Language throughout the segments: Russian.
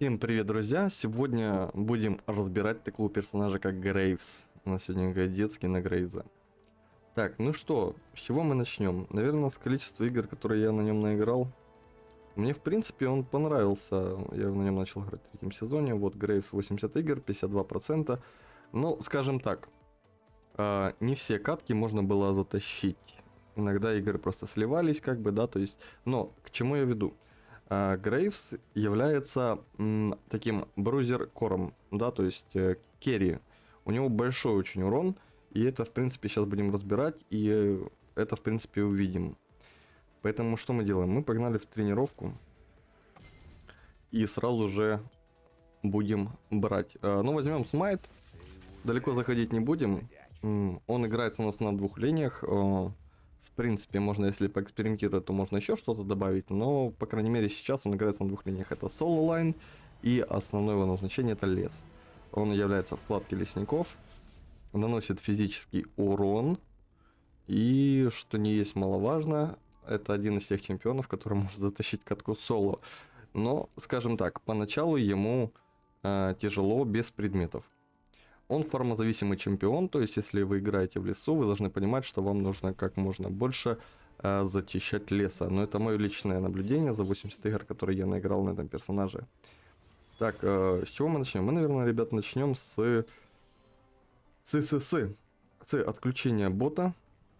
Всем привет, друзья! Сегодня будем разбирать такого персонажа, как Грейвс. У нас сегодня детский на Грейвза. Так, ну что, с чего мы начнем? Наверное, с количества игр, которые я на нем наиграл. Мне, в принципе, он понравился. Я на нем начал играть в третьем сезоне. Вот, Грейвс 80 игр, 52%. Ну, скажем так, э, не все катки можно было затащить. Иногда игры просто сливались, как бы, да, то есть... Но, к чему я веду? Грейвс является м, таким брузер-кором, да, то есть э, керри. У него большой очень урон, и это, в принципе, сейчас будем разбирать, и это, в принципе, увидим. Поэтому что мы делаем? Мы погнали в тренировку, и сразу же будем брать. Э, ну, возьмем смайт, далеко заходить не будем. Он играется у нас на двух линиях. Принципе, можно, если поэкспериментировать, то можно еще что-то добавить, но, по крайней мере, сейчас он играет на двух линиях. Это Solo Line и основное его назначение это лес. Он является вкладкой лесников, наносит физический урон, и, что не есть маловажно, это один из тех чемпионов, который может затащить катку соло. Но, скажем так, поначалу ему э, тяжело без предметов. Он формозависимый чемпион, то есть если вы играете в лесу, вы должны понимать, что вам нужно как можно больше э, зачищать леса. Но это мое личное наблюдение за 80 игр, которые я наиграл на этом персонаже. Так, э, с чего мы начнем? Мы, наверное, ребят, начнем с... С, с, с. С отключения бота.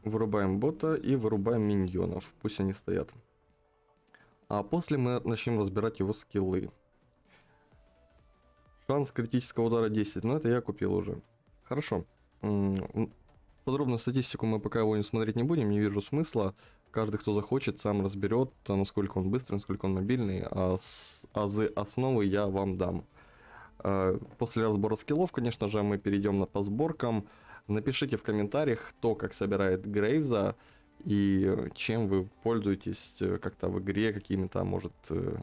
Вырубаем бота и вырубаем миньонов. Пусть они стоят. А после мы начнем разбирать его скиллы. Шанс критического удара 10, но это я купил уже. Хорошо. Подробную статистику мы пока его не смотреть не будем, не вижу смысла. Каждый, кто захочет, сам разберет, насколько он быстрый, насколько он мобильный, а азы основы я вам дам. А, после разбора скиллов, конечно же, мы перейдем по сборкам. Напишите в комментариях, кто как собирает Грейвза и чем вы пользуетесь э, как-то в игре, какими-то, может, э,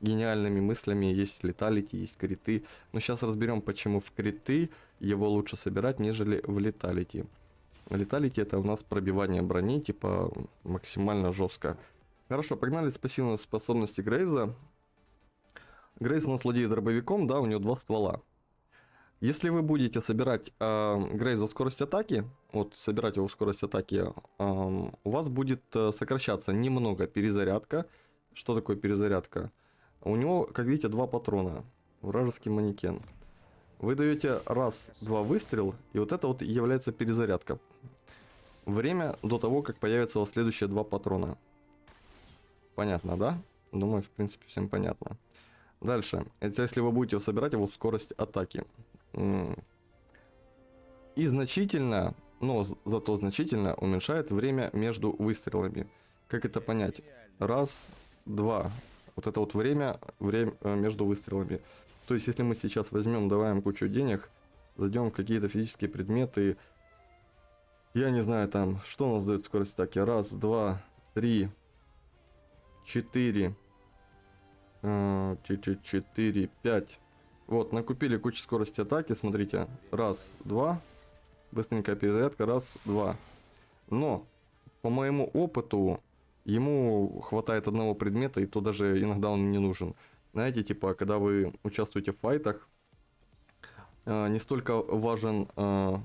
гениальными мыслями, есть леталити, есть криты. Но сейчас разберем, почему в криты его лучше собирать, нежели в леталити. Леталити это у нас пробивание брони, типа максимально жестко. Хорошо, погнали с пассивной способности Грейза. Грейз у нас владеет дробовиком, да, у него два ствола. Если вы будете собирать э, Грейза скорость атаки, вот собирать его скорость атаки, э, у вас будет э, сокращаться немного перезарядка. Что такое перезарядка? У него, как видите, два патрона. Вражеский манекен. Вы даете раз-два выстрел, и вот это вот является перезарядка. Время до того, как появятся у вас следующие два патрона. Понятно, да? Думаю, в принципе, всем понятно. Дальше. Это если вы будете собирать его скорость атаки. И значительно, но зато значительно уменьшает время между выстрелами. Как это понять? Раз, два вот это вот время, время э, между выстрелами. То есть, если мы сейчас возьмем, даваем кучу денег, зайдем в какие-то физические предметы, я не знаю там, что у нас дает скорость атаки. Раз, два, три, четыре, э, четыре, пять. Вот, накупили кучу скорости атаки, смотрите. Раз, два, быстренькая перезарядка, раз, два. Но, по моему опыту, ему хватает одного предмета, и то даже иногда он не нужен. Знаете, типа, когда вы участвуете в файтах, э, не столько важен э,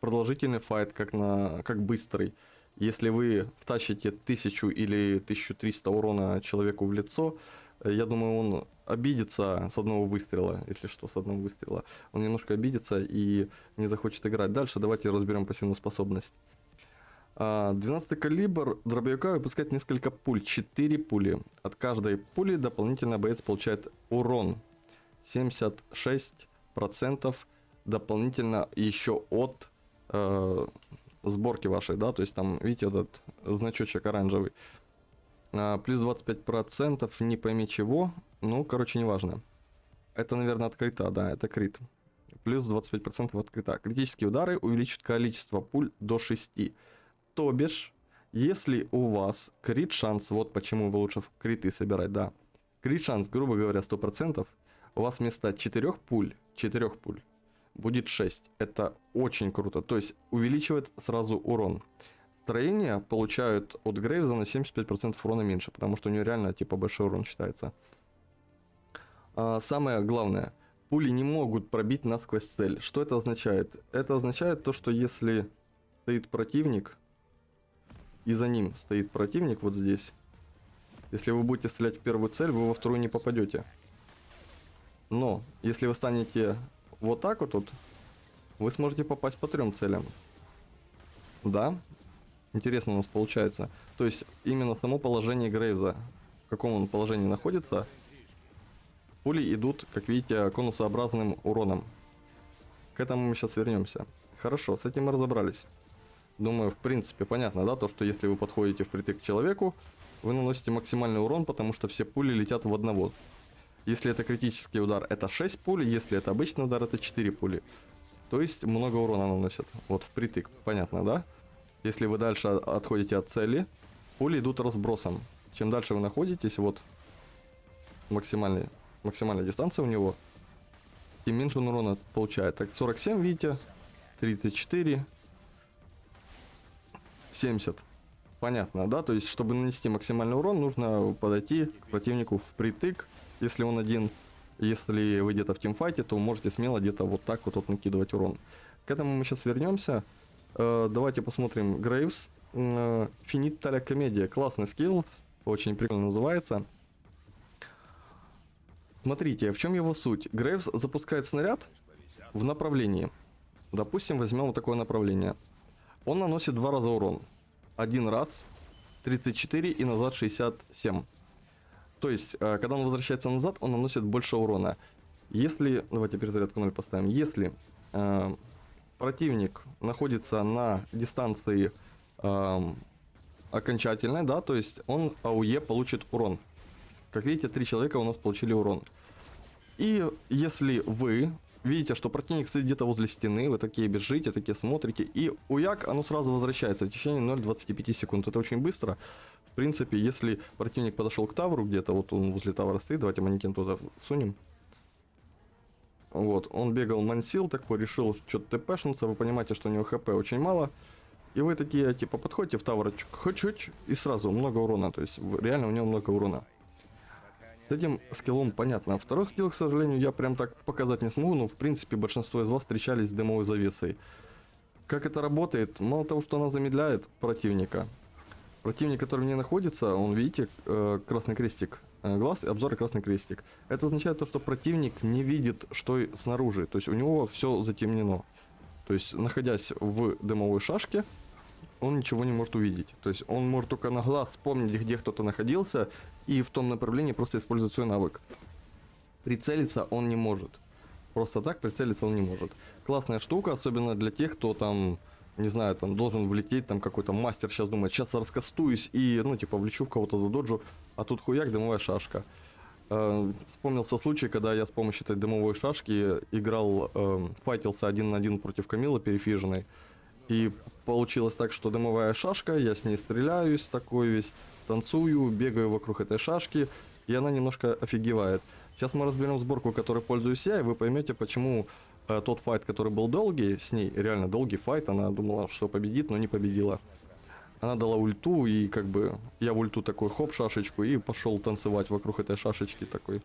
продолжительный файт, как, на, как быстрый. Если вы втащите 1000 или 1300 урона человеку в лицо, э, я думаю, он обидится с одного выстрела, если что, с одного выстрела. Он немножко обидится и не захочет играть. Дальше давайте разберем пассивную способность. 12 а, калибр дробовика выпускает несколько пуль, 4 пули. От каждой пули дополнительно боец получает урон. 76% дополнительно еще от э, сборки вашей, да, то есть там, видите, этот значочек оранжевый. А, плюс 25% не пойми чего, ну, короче, неважно. Это, наверное, открыто, да, это крит. Плюс 25% открыта. Критические удары увеличат количество пуль до 6. То бишь, если у вас крит шанс, вот почему вы лучше в криты собирать, да. Крит шанс, грубо говоря, 100%, у вас вместо 4 пуль, 4 пуль, будет 6. Это очень круто, то есть увеличивает сразу урон. Строения получают от Грейвза на 75% урона меньше, потому что у него реально типа большой урон считается. А, самое главное, пули не могут пробить насквозь цель. Что это означает? Это означает то, что если стоит противник, и за ним стоит противник вот здесь, если вы будете стрелять в первую цель, вы во вторую не попадете. Но, если вы станете вот так вот, вот вы сможете попасть по трем целям. Да, интересно у нас получается. То есть, именно само положение Грейвза, в каком он положении находится, пули идут, как видите, конусообразным уроном. К этому мы сейчас вернемся. Хорошо, с этим мы разобрались. Думаю, в принципе, понятно, да, то, что если вы подходите впритык к человеку, вы наносите максимальный урон, потому что все пули летят в одного. Если это критический удар, это 6 пуль, если это обычный удар, это 4 пули. То есть много урона наносят. Вот впритык, понятно, да? Если вы дальше отходите от цели, пули идут разбросом. Чем дальше вы находитесь, вот максимальный, максимальная дистанция у него, тем меньше он урона получает. Так, 47, видите, 34, 70. Понятно, да? То есть, чтобы нанести максимальный урон, нужно подойти к противнику впритык. Если он один, если вы где-то в тимфайте, то можете смело где-то вот так вот, вот накидывать урон. К этому мы сейчас вернемся. Э, давайте посмотрим Грейвс. Э, Финит Таля Комедия. Классный скилл. Очень прикольно называется. Смотрите, в чем его суть? Грейвс запускает снаряд в направлении. Допустим, возьмем вот такое направление. Он наносит два раза урон. Один раз 34 и назад 67. То есть, э, когда он возвращается назад, он наносит больше урона. Если, давайте перезарядку 0 поставим, если э, противник находится на дистанции э, окончательной, да, то есть он АУЕ получит урон. Как видите, три человека у нас получили урон. И если вы видите, что противник стоит где-то возле стены, вы такие бежите, такие смотрите, и уяк, оно сразу возвращается в течение 0,25 секунд. Это очень быстро. В принципе, если противник подошел к тавру где-то, вот он возле тавра стоит, давайте манекен туда сунем. Вот, он бегал мансил такой, решил что-то тпшнуться, вы понимаете, что у него хп очень мало. И вы такие, типа, подходите в таврочку, хоч-хоч, и сразу много урона, то есть реально у него много урона. С этим скиллом понятно. А второй скилл, к сожалению, я прям так показать не смогу, но в принципе большинство из вас встречались с дымовой завесой. Как это работает? Мало того, что она замедляет противника. Противник, который не находится, он, видите, э, красный крестик, э, глаз и обзор и красный крестик. Это означает то, что противник не видит, что снаружи. То есть у него все затемнено. То есть, находясь в дымовой шашке, он ничего не может увидеть. То есть он может только на глаз вспомнить, где кто-то находился, и в том направлении просто использовать свой навык. Прицелиться он не может. Просто так прицелиться он не может. Классная штука, особенно для тех, кто там, не знаю, там должен влететь, там какой-то мастер сейчас думает, сейчас раскастуюсь и, ну, типа, влечу в кого-то за доджу, а тут хуяк, дымовая шашка. Э, вспомнился случай, когда я с помощью этой дымовой шашки играл, э, файтился один на один против Камилы перефиженной. И получилось так, что дымовая шашка, я с ней стреляюсь такой весь, танцую, бегаю вокруг этой шашки, и она немножко офигевает. Сейчас мы разберем сборку, которой пользуюсь я, и вы поймете, почему э, тот файт, который был долгий, с ней реально долгий файт, она думала, что победит, но не победила. Она дала ульту, и как бы я в ульту такой хоп шашечку, и пошел танцевать вокруг этой шашечки такой.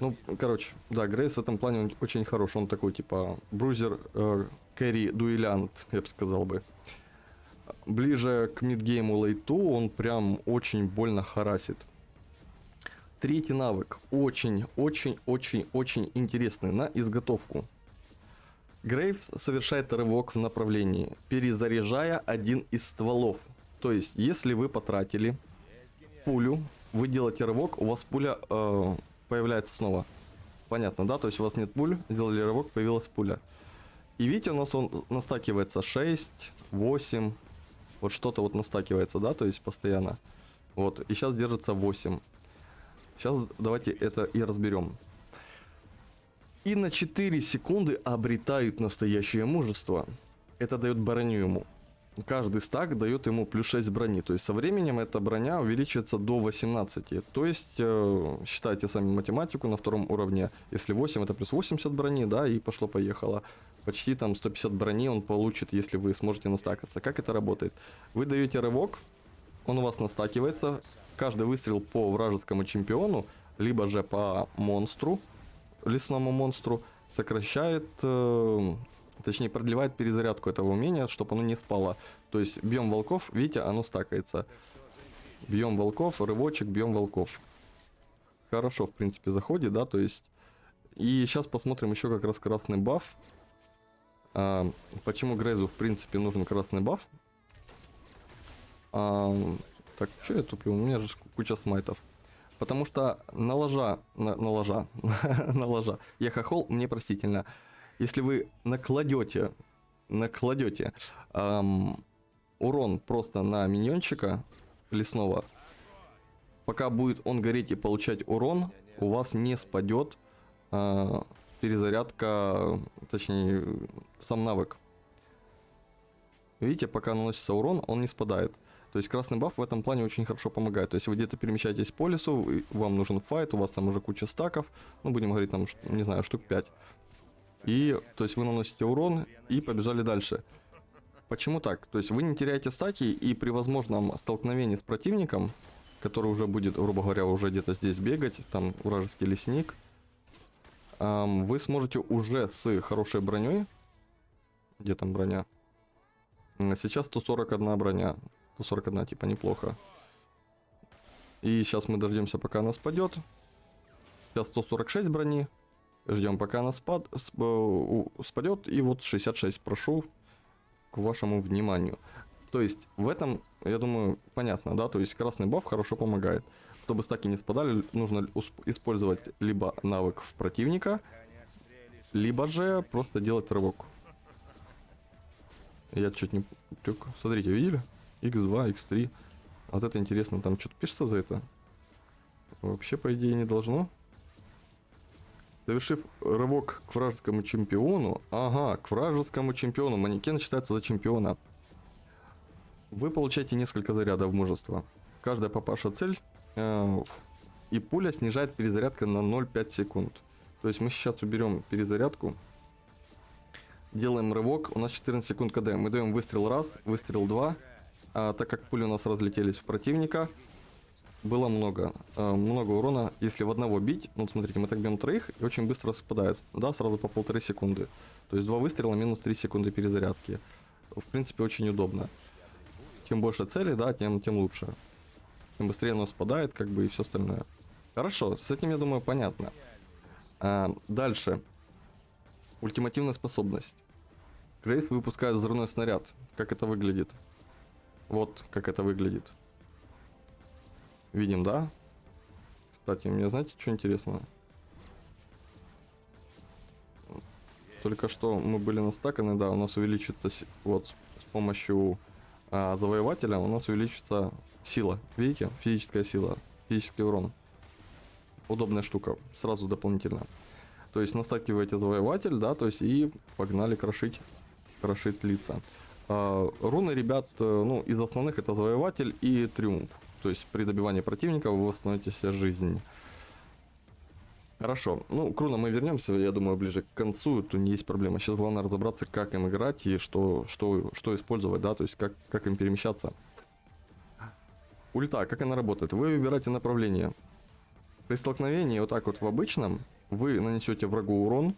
Ну, короче, да, Грейс в этом плане очень хорош. Он такой, типа, брузер, э, кэрри, дуэлянт, я бы сказал бы. Ближе к мидгейму лейту он прям очень больно харасит. Третий навык. Очень-очень-очень-очень интересный на изготовку. Грейвс совершает рывок в направлении, перезаряжая один из стволов. То есть, если вы потратили пулю, вы делаете рывок, у вас пуля э, появляется снова. Понятно, да? То есть у вас нет пуль, сделали рывок, появилась пуля. И видите, у нас он настакивается 6, 8, вот что-то вот настакивается, да, то есть постоянно. Вот, и сейчас держится 8. Сейчас давайте это и разберем. И на 4 секунды обретают настоящее мужество. Это дает броню ему каждый стак дает ему плюс 6 брони. То есть со временем эта броня увеличивается до 18. То есть э, считайте сами математику на втором уровне. Если 8 это плюс 80 брони, да, и пошло-поехало. Почти там 150 брони он получит, если вы сможете настакаться. Как это работает? Вы даете рывок, он у вас настакивается. Каждый выстрел по вражескому чемпиону либо же по монстру, лесному монстру, сокращает, э, точнее продлевает перезарядку этого умения, чтобы оно не спало. То есть бьем волков, видите, оно стакается. Бьем волков, рывочек, бьем волков. Хорошо, в принципе, заходит, да, то есть... И сейчас посмотрим еще как раз красный баф. А, почему Грейзу, в принципе, нужен красный баф? А, так, что я туплю? У меня же куча смайтов. Потому что на ложа, на, на ложа, на ложа, я хохол, мне простительно. Если вы накладете, накладете эм, урон просто на миньончика лесного, пока будет он гореть и получать урон, у вас не спадет э, перезарядка, точнее, сам навык. Видите, пока наносится урон, он не спадает. То есть красный баф в этом плане очень хорошо помогает. То есть вы где-то перемещаетесь по лесу, вам нужен файт, у вас там уже куча стаков, ну будем говорить там, не знаю, штук 5. И, то есть вы наносите урон и побежали дальше. Почему так? То есть вы не теряете стаки и при возможном столкновении с противником, который уже будет, грубо говоря, уже где-то здесь бегать, там вражеский лесник, вы сможете уже с хорошей броней, где там броня, сейчас 141 броня, 141, типа, неплохо. И сейчас мы дождемся, пока она спадет. Сейчас 146 брони. Ждем, пока она спад, э, спадет. И вот 66 прошу к вашему вниманию. То есть в этом, я думаю, понятно, да? То есть красный баф хорошо помогает. Чтобы стаки не спадали, нужно использовать либо навык в противника, либо же просто делать рывок. Я чуть не... Смотрите, видели? x2, x3. Вот это интересно, там что-то пишется за это? Вообще, по идее, не должно. Завершив рывок к вражескому чемпиону, ага, к вражескому чемпиону, манекен считается за чемпиона. Вы получаете несколько зарядов мужества. Каждая попавшая цель э, и пуля снижает перезарядка на 0,5 секунд. То есть мы сейчас уберем перезарядку. Делаем рывок, у нас 14 секунд КД. Мы даем выстрел раз, выстрел два, а, так как пули у нас разлетелись в противника, было много, а, много урона. Если в одного бить, ну смотрите, мы так бьем троих и очень быстро спадает, да, сразу по полторы секунды. То есть два выстрела минус 3 секунды перезарядки. В принципе, очень удобно. Чем больше целей, да, тем, тем лучше. Тем быстрее оно спадает, как бы, и все остальное. Хорошо, с этим, я думаю, понятно. А, дальше. Ультимативная способность. Грейс выпускает взрывной снаряд. Как это выглядит? Вот как это выглядит. Видим, да? Кстати, мне знаете, что интересно? Только что мы были настаканы, да, у нас увеличится вот с помощью а, завоевателя у нас увеличится сила. Видите? Физическая сила, физический урон. Удобная штука, сразу дополнительно. То есть настакиваете завоеватель, да, то есть и погнали крошить, крошить лица. А, руны, ребят, э, ну, из основных это завоеватель и триумф. То есть при добивании противника вы восстановите себе жизнь. Хорошо. Ну, к мы вернемся, я думаю, ближе к концу. Тут не есть проблема. Сейчас главное разобраться, как им играть и что, что, что использовать, да, то есть как, как им перемещаться. Ульта, как она работает? Вы выбираете направление. При столкновении вот так вот в обычном вы нанесете врагу урон,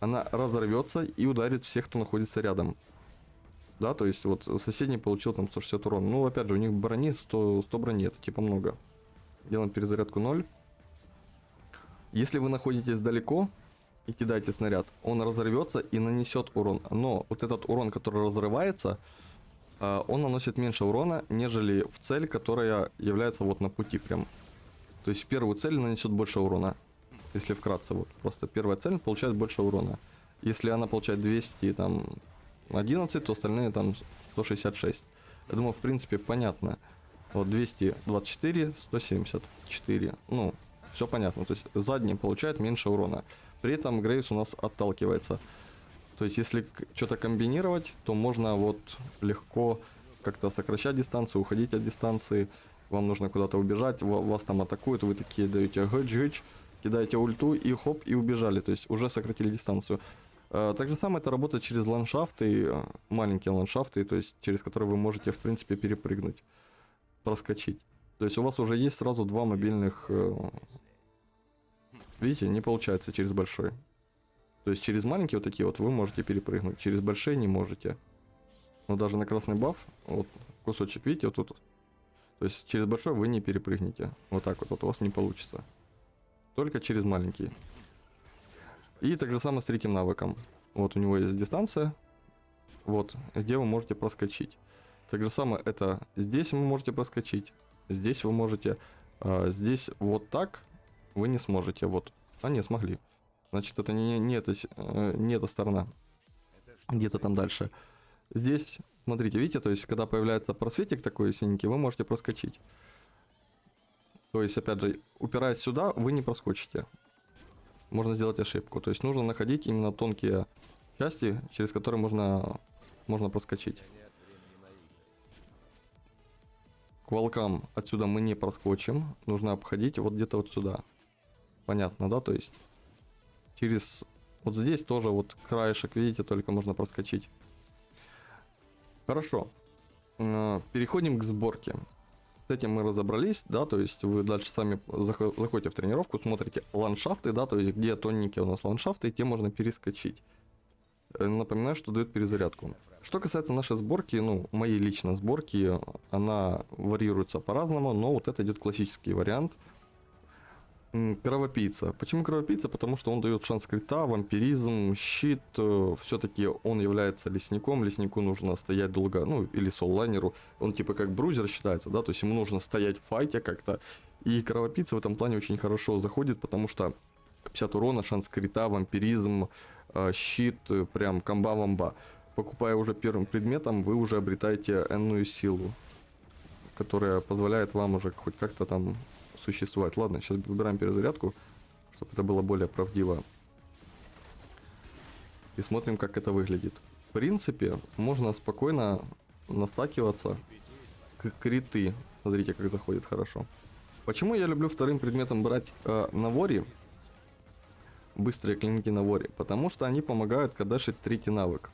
она разорвется и ударит всех, кто находится рядом да, то есть вот соседний получил там 160 урона. Ну, опять же, у них брони 100, 100 брони, это типа много. Делаем перезарядку 0. Если вы находитесь далеко и кидаете снаряд, он разорвется и нанесет урон. Но вот этот урон, который разрывается, а, он наносит меньше урона, нежели в цель, которая является вот на пути прям. То есть в первую цель нанесет больше урона. Если вкратце, вот просто первая цель получает больше урона. Если она получает 200, там, 11, то остальные там 166. Я думаю, в принципе, понятно. Вот 224, 174. Ну, все понятно. То есть задний получает меньше урона. При этом Грейс у нас отталкивается. То есть если что-то комбинировать, то можно вот легко как-то сокращать дистанцию, уходить от дистанции. Вам нужно куда-то убежать, вас там атакуют, вы такие даете гыч-гыч, кидаете ульту и хоп, и убежали. То есть уже сократили дистанцию. Э, так же самое это работает через ландшафты, э, маленькие ландшафты, то есть через которые вы можете, в принципе, перепрыгнуть, проскочить. То есть у вас уже есть сразу два мобильных, э, видите, не получается через большой. То есть через маленькие вот такие вот вы можете перепрыгнуть, через большие не можете. Но даже на красный баф, вот кусочек, видите, вот тут. То есть через большой вы не перепрыгнете. Вот так вот, вот у вас не получится. Только через маленький. И так же самое с третьим навыком. Вот у него есть дистанция. Вот, где вы можете проскочить. Так же самое это здесь вы можете проскочить. Здесь вы можете. А, здесь вот так вы не сможете. Вот. А не смогли. Значит, это не, не, эта, э, не эта сторона. Где-то там дальше. Здесь, смотрите, видите, то есть, когда появляется просветик такой синенький, вы можете проскочить. То есть, опять же, упираясь сюда, вы не проскочите. Можно сделать ошибку. То есть, нужно находить именно тонкие части, через которые можно, можно проскочить. К волкам отсюда мы не проскочим. Нужно обходить вот где-то вот сюда. Понятно, да? То есть, через... Вот здесь тоже вот краешек, видите, только можно проскочить. Хорошо. Э, переходим к сборке. С этим мы разобрались, да, то есть вы дальше сами заходите в тренировку, смотрите ландшафты, да, то есть где тоненькие у нас ландшафты, те можно перескочить. Э, напоминаю, что дает перезарядку. Что касается нашей сборки, ну, моей личной сборки, она варьируется по-разному, но вот это идет классический вариант – Кровопийца. Почему кровопийца? Потому что он дает шанс крита, вампиризм, щит. Э, Все-таки он является лесником. Леснику нужно стоять долго, ну, или соллайнеру. Он типа как брузер считается, да, то есть ему нужно стоять в файте как-то. И кровопийца в этом плане очень хорошо заходит, потому что 50 урона, шанс крита, вампиризм, э, щит, э, прям комба-вамба. Покупая уже первым предметом, вы уже обретаете энную силу, которая позволяет вам уже хоть как-то там существовать. Ладно, сейчас выбираем перезарядку, чтобы это было более правдиво. И смотрим, как это выглядит. В принципе, можно спокойно настакиваться к криты. Смотрите, как заходит хорошо. Почему я люблю вторым предметом брать э, Навори? Быстрые клинки Навори. Потому что они помогают кадашить третий навык.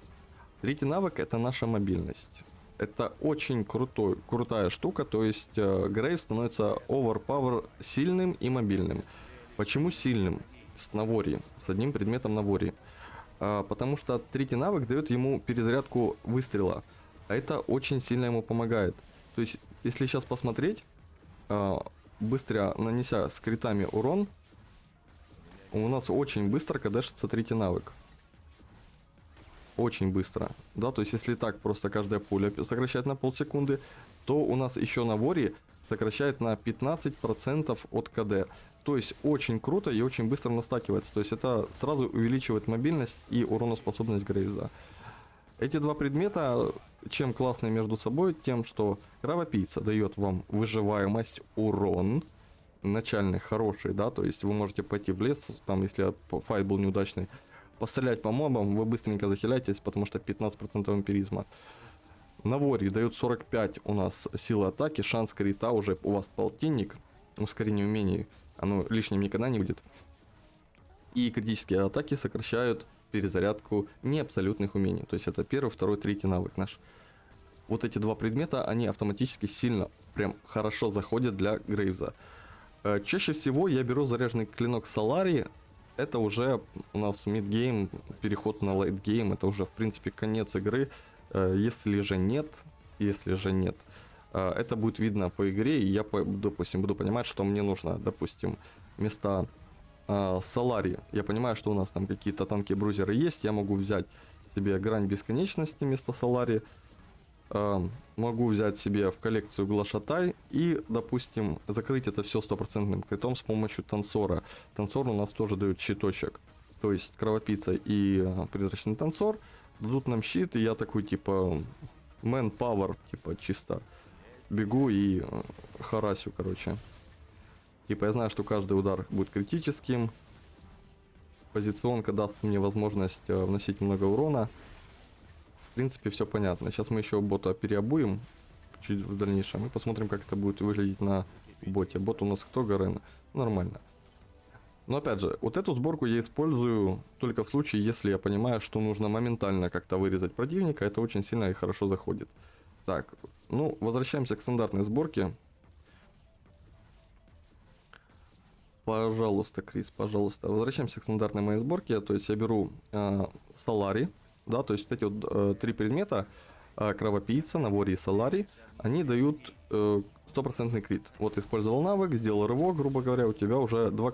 Третий навык это наша мобильность это очень крутой, крутая штука, то есть э, Грейв становится overpower сильным и мобильным. Почему сильным? С Навори, с одним предметом Навори. А, потому что третий навык дает ему перезарядку выстрела, а это очень сильно ему помогает. То есть, если сейчас посмотреть, а, быстро нанеся с критами урон, у нас очень быстро кадешится третий навык очень быстро. Да, то есть если так просто каждая пуля сокращает на полсекунды, то у нас еще на воре сокращает на 15% от КД. То есть очень круто и очень быстро настакивается. То есть это сразу увеличивает мобильность и уроноспособность Грейза. Эти два предмета чем классные между собой? Тем, что кровопийца дает вам выживаемость, урон, начальный хороший, да, то есть вы можете пойти в лес, там, если файт был неудачный, пострелять по мобам, вы быстренько захиляетесь, потому что 15% вампиризма. На воре дает 45 у нас силы атаки, шанс крита уже у вас полтинник, ускорение умений, оно лишним никогда не будет. И критические атаки сокращают перезарядку не абсолютных умений, то есть это первый, второй, третий навык наш. Вот эти два предмета, они автоматически сильно, прям хорошо заходят для Грейвза. Э, чаще всего я беру заряженный клинок Солари, это уже у нас мидгейм, переход на лейтгейм, это уже в принципе конец игры. Э, если же нет, если же нет, э, это будет видно по игре, и я, допустим, буду понимать, что мне нужно, допустим, вместо э, я понимаю, что у нас там какие-то тонкие брузеры есть, я могу взять себе грань бесконечности вместо Солари, э, могу взять себе в коллекцию глашатай и, допустим, закрыть это все стопроцентным критом с помощью танцора. Танцор у нас тоже дает щиточек. То есть кровопийца и э, призрачный танцор дадут нам щит, и я такой типа man power, типа чисто бегу и э, харасю, короче. Типа я знаю, что каждый удар будет критическим. Позиционка даст мне возможность э, вносить много урона принципе, все понятно. Сейчас мы еще бота переобуем чуть в дальнейшем и посмотрим, как это будет выглядеть на боте. Бот у нас кто, Гарен? Нормально. Но опять же, вот эту сборку я использую только в случае, если я понимаю, что нужно моментально как-то вырезать противника. Это очень сильно и хорошо заходит. Так, ну, возвращаемся к стандартной сборке. Пожалуйста, Крис, пожалуйста. Возвращаемся к стандартной моей сборке. То есть я беру э, Солари, да, то есть эти вот э, три предмета, э, Кровопийца, Навори и Солари, они дают э, стопроцентный крит. Вот использовал навык, сделал рывок, грубо говоря, у тебя уже два,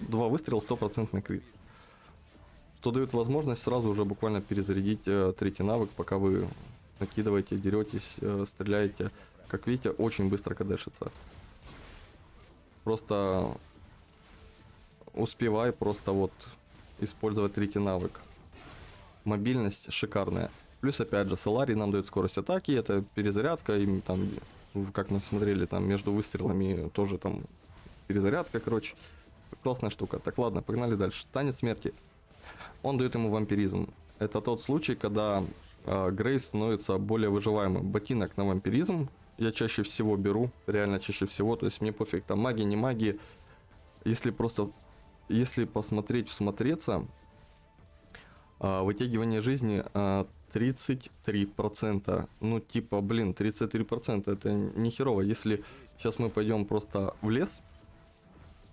два выстрела, стопроцентный крит. Что дает возможность сразу уже буквально перезарядить э, третий навык, пока вы накидываете, деретесь, э, стреляете. Как видите, очень быстро кадешится. Просто успевай просто вот использовать третий навык. Мобильность шикарная. Плюс, опять же, Солари нам дает скорость атаки, это перезарядка, и там, как мы смотрели, там между выстрелами тоже там перезарядка, короче. Классная штука. Так, ладно, погнали дальше. Танец смерти. Он дает ему вампиризм. Это тот случай, когда э, Грейс становится более выживаемым. Ботинок на вампиризм я чаще всего беру, реально чаще всего, то есть мне пофиг, там магия, не магия. Если просто, если посмотреть, всмотреться, вытягивание жизни э, 33%. Ну, типа, блин, 33% это не херово. Если сейчас мы пойдем просто в лес,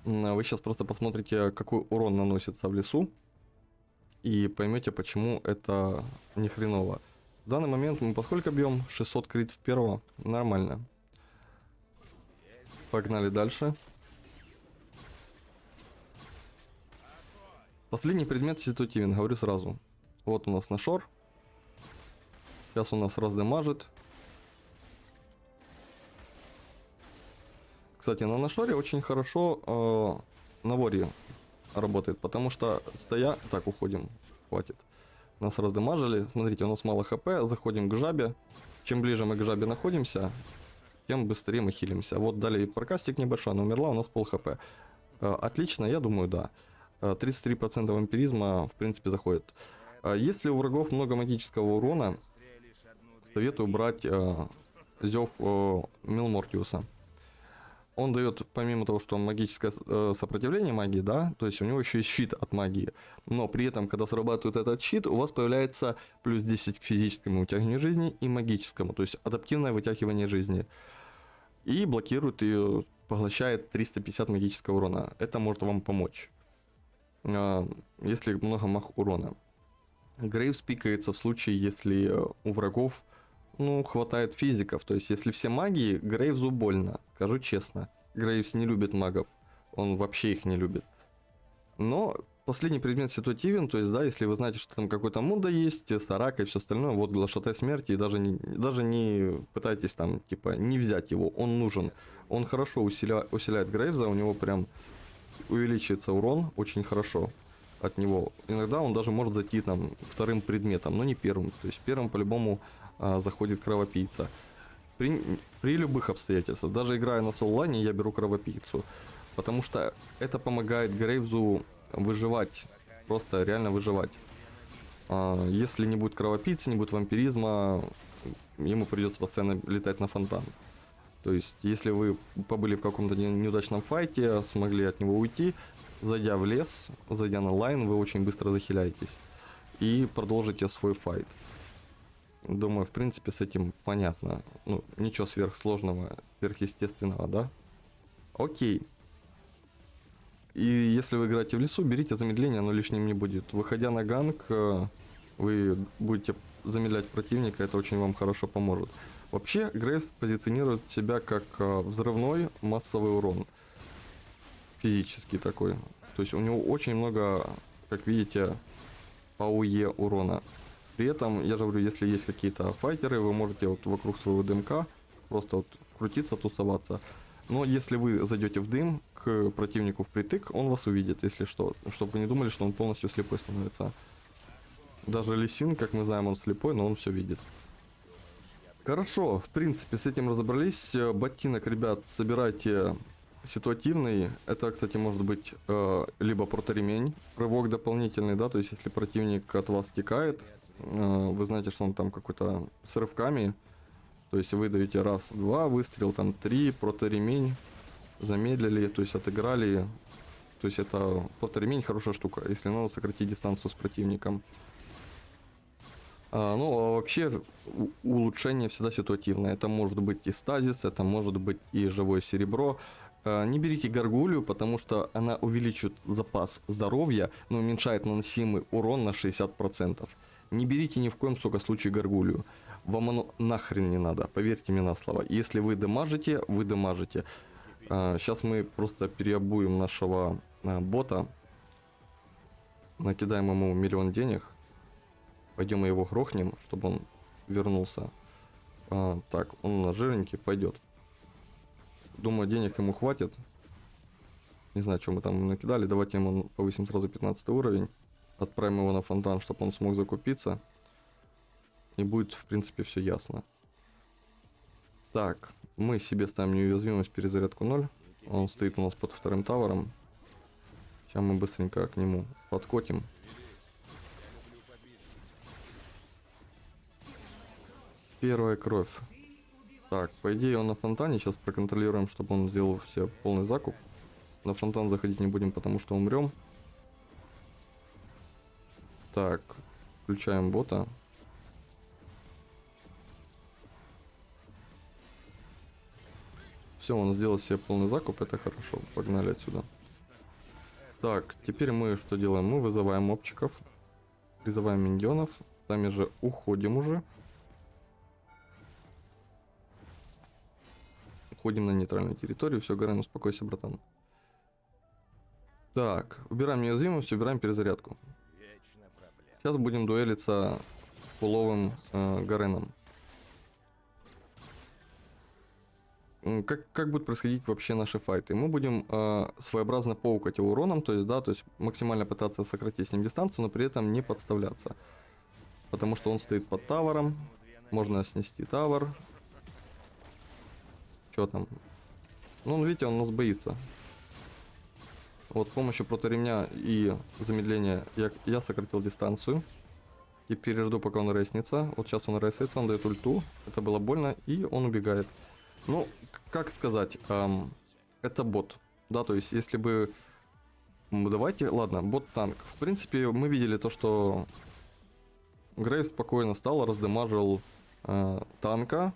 вы сейчас просто посмотрите, какой урон наносится в лесу, и поймете, почему это не хреново. В данный момент мы поскольку бьем 600 крит в первого, нормально. Погнали дальше. Последний предмет ситуативен, говорю сразу. Вот у нас нашор. Сейчас у нас раздамажит. Кстати, на нашоре очень хорошо э, на воре работает, потому что стоя... Так, уходим, хватит. Нас раздамажили. Смотрите, у нас мало хп, заходим к жабе. Чем ближе мы к жабе находимся, тем быстрее мы хилимся. Вот дали прокастик небольшой, она умерла, у нас пол хп. Э, отлично, я думаю, да. 33% э, вампиризма, в принципе, заходит. Э, если у врагов много магического урона, советую брать Зев Милмортиуса он дает, помимо того, что он магическое э, сопротивление магии, да, то есть у него еще есть щит от магии. Но при этом, когда срабатывает этот щит, у вас появляется плюс 10 к физическому вытягиванию жизни и магическому, то есть адаптивное вытягивание жизни. И блокирует и поглощает 350 магического урона. Это может вам помочь, э, если много маг урона. Грейвс пикается в случае, если у врагов ну, хватает физиков. То есть, если все магии, Грейвзу больно. Скажу честно. Грейвс не любит магов. Он вообще их не любит. Но последний предмет ситуативен, то есть, да, если вы знаете, что там какой-то муда есть, сарака и все остальное, вот глашатай смерти, и даже не, даже не пытайтесь там, типа, не взять его, он нужен. Он хорошо усиля, усиляет Грейвза, у него прям увеличивается урон очень хорошо от него. Иногда он даже может зайти там вторым предметом, но не первым. То есть первым по-любому а, заходит кровопийца. При, при любых обстоятельствах, даже играя на соллане, я беру кровопийцу. Потому что это помогает Грейвзу выживать. Просто реально выживать. А, если не будет кровопийцы, не будет вампиризма, ему придется постоянно летать на фонтан. То есть, если вы побыли в каком-то неудачном fight е, смогли от него уйти, зайдя в лес, зайдя на line, вы очень быстро захиляетесь. И продолжите свой fight. Думаю, в принципе, с этим понятно. Ну, ничего сверхсложного, сверхъестественного, да? Окей. И если вы играете в лесу, берите замедление, оно лишним не будет. Выходя на gank, э, вы будете замедлять противника, это очень вам хорошо поможет. Вообще, Грейс позиционирует себя как э, взрывной массовый урон. Физический такой. То есть у него очень много, как видите, АУЕ урона. При этом, я же говорю, если есть какие-то файтеры, вы можете вот вокруг своего дымка просто вот крутиться, тусоваться. Но если вы зайдете в дым к противнику впритык, он вас увидит, если что. Чтобы вы не думали, что он полностью слепой становится. Даже Лисин, как мы знаем, он слепой, но он все видит. Хорошо, в принципе, с этим разобрались. Ботинок, ребят, собирайте ситуативный. Это, кстати, может быть э, либо проторемень, рывок дополнительный, да, то есть если противник от вас стекает, Э, вы знаете, что он там какой-то с рывками. То есть вы даете раз, два, выстрел, там три, проторемень, замедлили, то есть отыграли. То есть это проторемень хорошая штука, если надо сократить дистанцию с противником. А, ну, а вообще улучшение всегда ситуативное. Это может быть и стазис, это может быть и живое серебро. э, не берите горгулью, потому что она увеличит запас здоровья, но уменьшает наносимый урон на 60%. Не берите ни в коем сука случае горгулью. Вам оно нахрен не надо, поверьте мне на слово. Если вы дамажите, вы дамажите. Сейчас мы просто переобуем нашего э, бота. Накидаем ему миллион денег. Пойдем его грохнем, чтобы он вернулся. А, так, он на жирненький пойдет. Думаю, денег ему хватит. Не знаю, что мы там накидали. Давайте ему повысим сразу 15 уровень. Отправим его на фонтан, чтобы он смог закупиться. И будет, в принципе, все ясно. Так, мы себе ставим неуязвимость перезарядку 0. Он стоит у нас под вторым тавером. Сейчас мы быстренько к нему подкотим. Первая кровь. Так, по идее он на фонтане. Сейчас проконтролируем, чтобы он сделал все полный закуп. На фонтан заходить не будем, потому что умрем. Так, включаем бота. Все, он сделал себе полный закуп, это хорошо. Погнали отсюда. Так, теперь мы что делаем? Мы вызываем мобчиков, призываем миньонов, сами же уходим уже. Уходим на нейтральную территорию, все, Гарен, успокойся, братан. Так, убираем неуязвимость, убираем перезарядку. Сейчас будем дуэлиться с пуловым э, Гареном. как, как будут происходить вообще наши файты? Мы будем э, своеобразно паукать уроном, то есть, да, то есть максимально пытаться сократить с ним дистанцию, но при этом не подставляться. Потому что он стоит под тавером, можно снести тавер. Что там? Ну, видите, он нас боится. Вот с помощью проторемня и замедления я, я сократил дистанцию. Теперь жду, пока он реснится. Вот сейчас он ресится, он дает ульту. Это было больно, и он убегает. Ну, как сказать, эм, это бот. Да, то есть, если бы... Давайте, ладно, бот-танк. В принципе, мы видели то, что Грейв спокойно стал, раздамажил э, танка,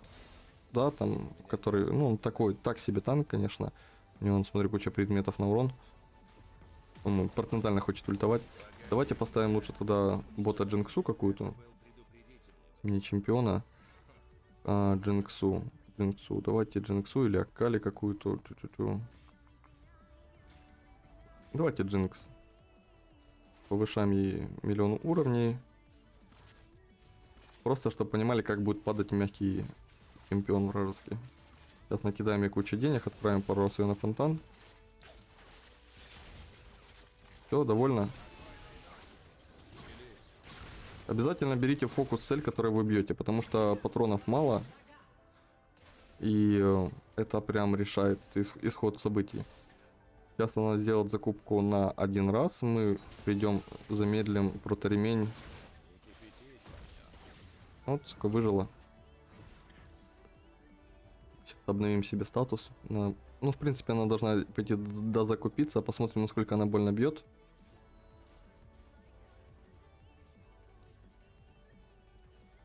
да, там, который, ну, он такой, так себе танк, конечно. У него, смотри, куча предметов на урон. Он процентально хочет ультовать. Давайте поставим лучше тогда бота Джинксу какую-то. Не чемпиона, а Джинксу. Джинксу. Давайте Джинксу или Акали какую-то. Давайте Джинкс. Повышаем ей миллион уровней. Просто, чтобы понимали, как будет падать мягкий чемпион вражеский. Сейчас накидаем ей кучу денег, отправим пару раз ее на фонтан. Все, довольно. Обязательно берите фокус цель, которую вы бьете, потому что патронов мало, и э, это прям решает исход событий. Сейчас она сделает закупку на один раз. Мы придем, замедлим проторемень. Вот, сука, выжила. Обновим себе статус. Ну, в принципе, она должна пойти дозакупиться. Посмотрим, насколько она больно бьет.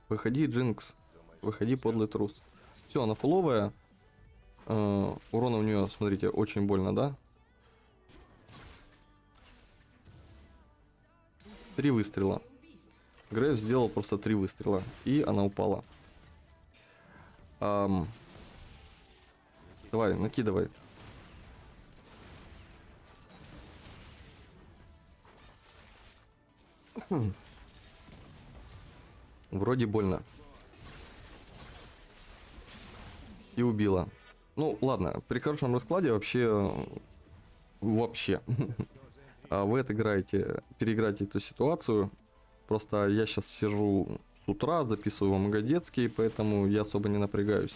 Выходи, Джинкс. Выходи, подлый трус. Все, она фуловая. Э, урона у нее, смотрите, очень больно, да? Три выстрела. Грейс сделал просто три выстрела. И она упала. Эм, давай, накидывай. Вроде больно. и убила. Ну, ладно, при хорошем раскладе вообще... Вообще. а вы отыграете, переиграете эту ситуацию. Просто я сейчас сижу с утра, записываю вам Годецкий, поэтому я особо не напрягаюсь.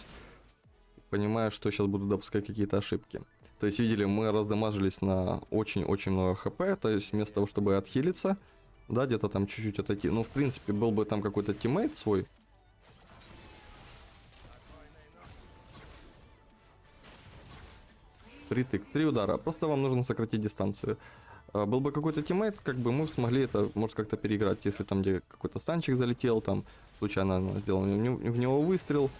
Понимаю, что сейчас буду допускать какие-то ошибки. То есть, видели, мы раздамажились на очень-очень много хп, то есть вместо того, чтобы отхилиться, да, где-то там чуть-чуть отойти. Ну, в принципе, был бы там какой-то teammate свой, Притык. Три удара. Просто вам нужно сократить дистанцию. А, был бы какой-то teammate, как бы мы смогли это, может, как-то переиграть. Если там где какой-то stun чик залетел, там случайно сделал в него выстрел,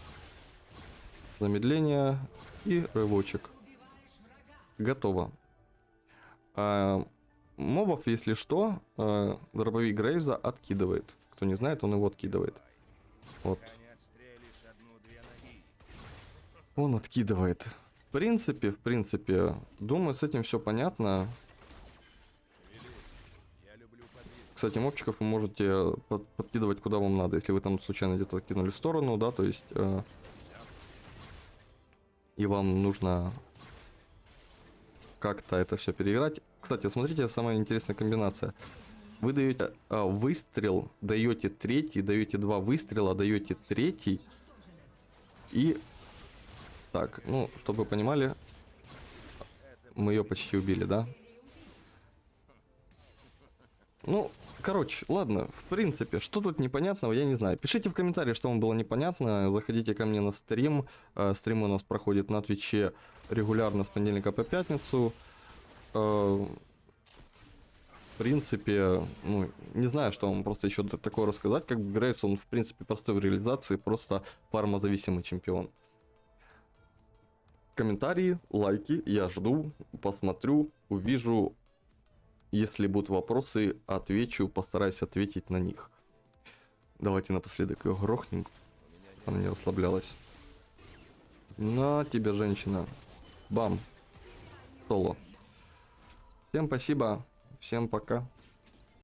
замедление и рывочек. готово. А, мобов, если что, а, дробовик Грейза откидывает. Кто не знает, он его откидывает. Вот. Он откидывает. В принципе, в принципе, думаю, с этим все понятно. Кстати, мобчиков вы можете под- подкидывать куда вам надо, если вы там случайно где-то кинули в сторону, да, то есть... э, и вам нужно как-то это все переиграть. Кстати, смотрите, самая интересная комбинация. Вы даете а, выстрел, даете третий, даете два выстрела, даете третий. И так, ну, чтобы вы понимали, мы ее почти убили, да? Ну, короче, ладно, в принципе, что тут непонятного, я не знаю. Пишите в комментариях, что вам было непонятно. Заходите ко мне на стрим. Э, Стрим у нас проходит на Твиче регулярно с понедельника по пятницу. Э, В принципе, ну, не знаю, что вам просто еще такое рассказать. Как бы Грейвс, он, в принципе, простой в реализации, просто фармозависимый чемпион. Комментарии, лайки, я жду, посмотрю, увижу, если будут вопросы, отвечу, постараюсь ответить на них. Давайте напоследок ее грохнем. Она не расслаблялась. На тебе, женщина. Бам. Соло. Всем спасибо. Всем пока.